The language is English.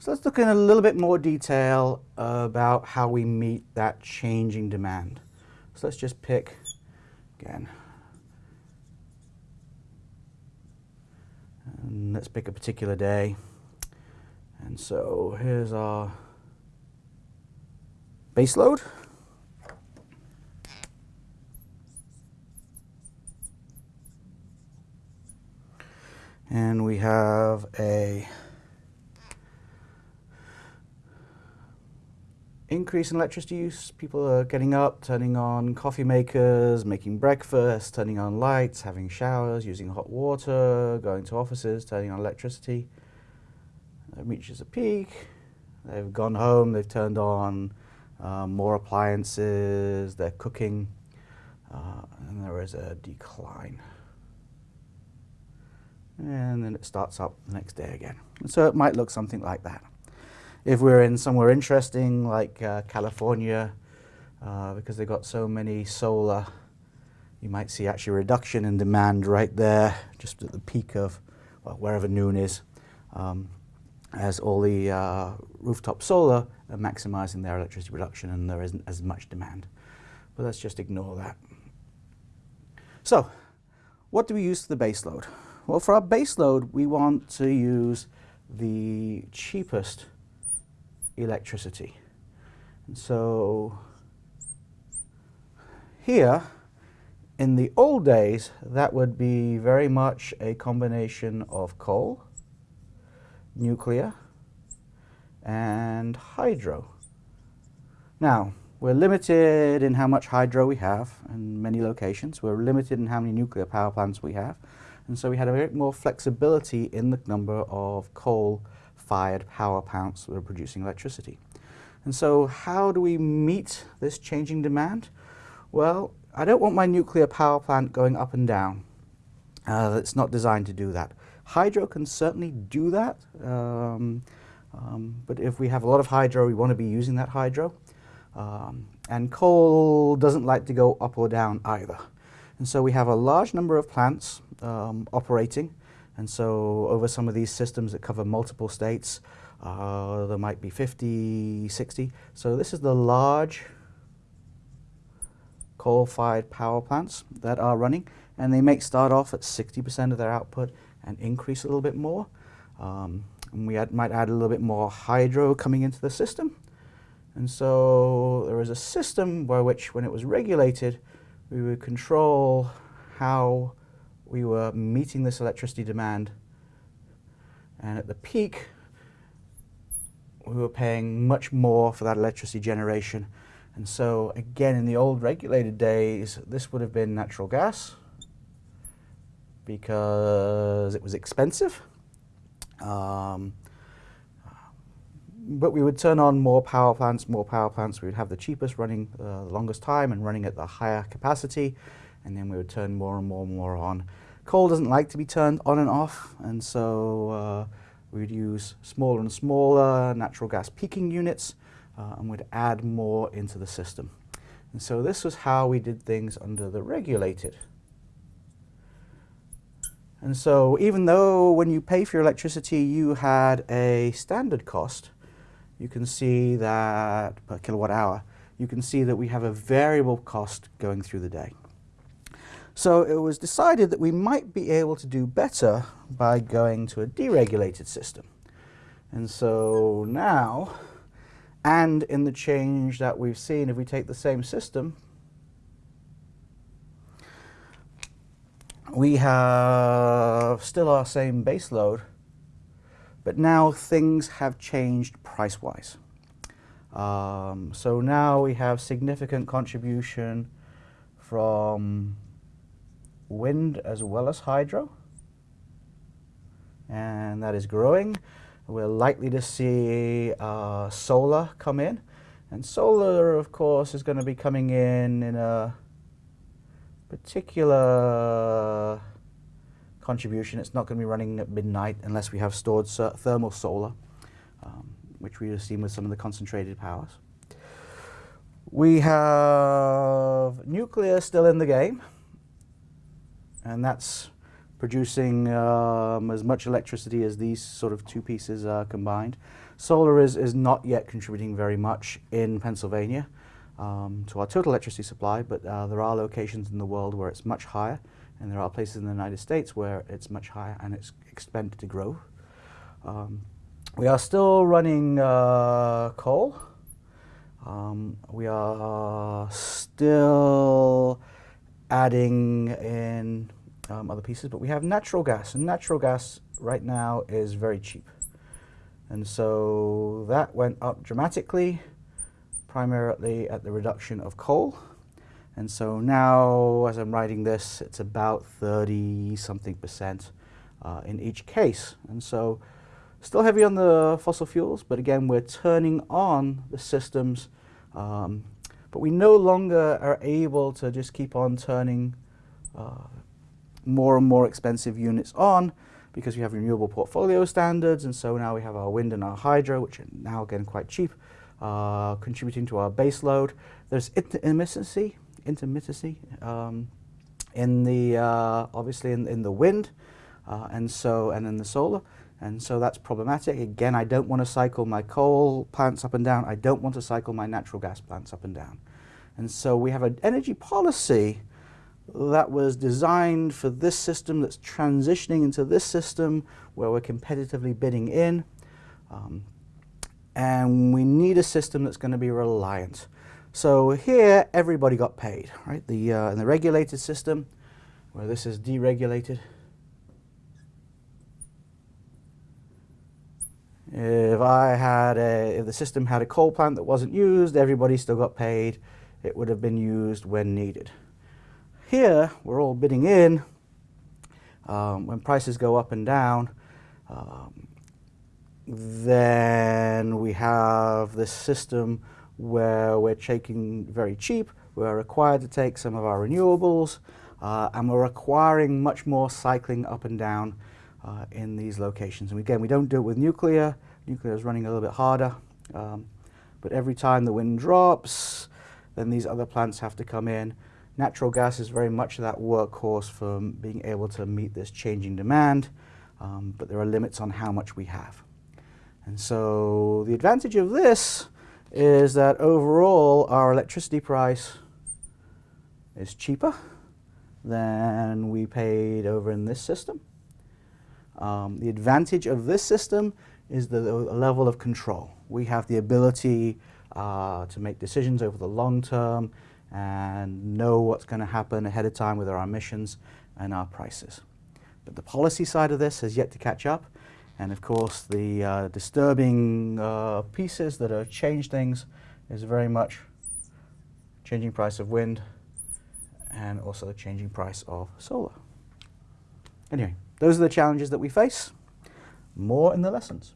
So let's look in a little bit more detail about how we meet that changing demand. So let's just pick, again, and let's pick a particular day. And so here's our base load. And we have a increase in electricity use. People are getting up, turning on coffee makers, making breakfast, turning on lights, having showers, using hot water, going to offices, turning on electricity. It reaches a peak. They've gone home, they've turned on um, more appliances, they're cooking, uh, and there is a decline. And then it starts up the next day again. And so it might look something like that. If we're in somewhere interesting like uh, California, uh, because they've got so many solar, you might see actually a reduction in demand right there, just at the peak of well, wherever noon is, um, as all the uh, rooftop solar are maximizing their electricity production and there isn't as much demand. But let's just ignore that. So, what do we use for the base load? Well, for our base load, we want to use the cheapest electricity. And so here, in the old days, that would be very much a combination of coal, nuclear, and hydro. Now, we're limited in how much hydro we have in many locations. We're limited in how many nuclear power plants we have. And so we had a bit more flexibility in the number of coal fired power plants that are producing electricity. And so how do we meet this changing demand? Well, I don't want my nuclear power plant going up and down. Uh, it's not designed to do that. Hydro can certainly do that, um, um, but if we have a lot of hydro, we want to be using that hydro. Um, and coal doesn't like to go up or down either. And so we have a large number of plants um, operating and so over some of these systems that cover multiple states, uh, there might be 50, 60. So this is the large coal-fired power plants that are running. And they may start off at 60% of their output and increase a little bit more. Um, and we add, might add a little bit more hydro coming into the system. And so there is a system by which, when it was regulated, we would control how we were meeting this electricity demand. And at the peak, we were paying much more for that electricity generation. And so again, in the old regulated days, this would have been natural gas because it was expensive. Um, but we would turn on more power plants, more power plants. We would have the cheapest running uh, the longest time and running at the higher capacity and then we would turn more and more and more on. Coal doesn't like to be turned on and off, and so uh, we'd use smaller and smaller natural gas peaking units, uh, and we'd add more into the system. And so this was how we did things under the regulated. And so even though when you pay for your electricity you had a standard cost, you can see that per kilowatt hour, you can see that we have a variable cost going through the day. So it was decided that we might be able to do better by going to a deregulated system. And so now, and in the change that we've seen, if we take the same system, we have still our same base load, but now things have changed price-wise. Um, so now we have significant contribution from wind as well as hydro. And that is growing. We're likely to see uh, solar come in. And solar, of course, is going to be coming in in a particular contribution. It's not going to be running at midnight unless we have stored thermal solar, um, which we have seen with some of the concentrated powers. We have nuclear still in the game and that's producing um, as much electricity as these sort of two pieces are combined. Solar is, is not yet contributing very much in Pennsylvania um, to our total electricity supply, but uh, there are locations in the world where it's much higher, and there are places in the United States where it's much higher and it's expected to grow. Um, we are still running uh, coal. Um, we are still adding in um, other pieces, but we have natural gas, and natural gas right now is very cheap. And so that went up dramatically, primarily at the reduction of coal. And so now, as I'm writing this, it's about 30 something percent uh, in each case. And so still heavy on the fossil fuels, but again, we're turning on the systems. Um, but we no longer are able to just keep on turning uh, more and more expensive units on because we have renewable portfolio standards, and so now we have our wind and our hydro, which are now again quite cheap, uh, contributing to our base load. There's intermittency, intermittency um, in the uh, obviously in, in the wind, uh, and so and in the solar, and so that's problematic. Again, I don't want to cycle my coal plants up and down. I don't want to cycle my natural gas plants up and down, and so we have an energy policy that was designed for this system that's transitioning into this system where we're competitively bidding in. Um, and we need a system that's going to be reliant. So here, everybody got paid, right? The, uh, in the regulated system, where this is deregulated, if I had a, if the system had a coal plant that wasn't used, everybody still got paid. It would have been used when needed. Here, we're all bidding in. Um, when prices go up and down, um, then we have this system where we're taking very cheap, we're required to take some of our renewables, uh, and we're requiring much more cycling up and down uh, in these locations. And again, we don't do it with nuclear. Nuclear is running a little bit harder. Um, but every time the wind drops, then these other plants have to come in. Natural gas is very much that workhorse for being able to meet this changing demand, um, but there are limits on how much we have. And so the advantage of this is that overall our electricity price is cheaper than we paid over in this system. Um, the advantage of this system is the, the, level of control. We have the ability uh, to make decisions over the long term and know what's going to happen ahead of time with our emissions and our prices. But the policy side of this has yet to catch up. And of course, the uh, disturbing uh, pieces that have changed things is very much changing price of wind and also changing price of solar. Anyway, those are the challenges that we face. More in the lessons.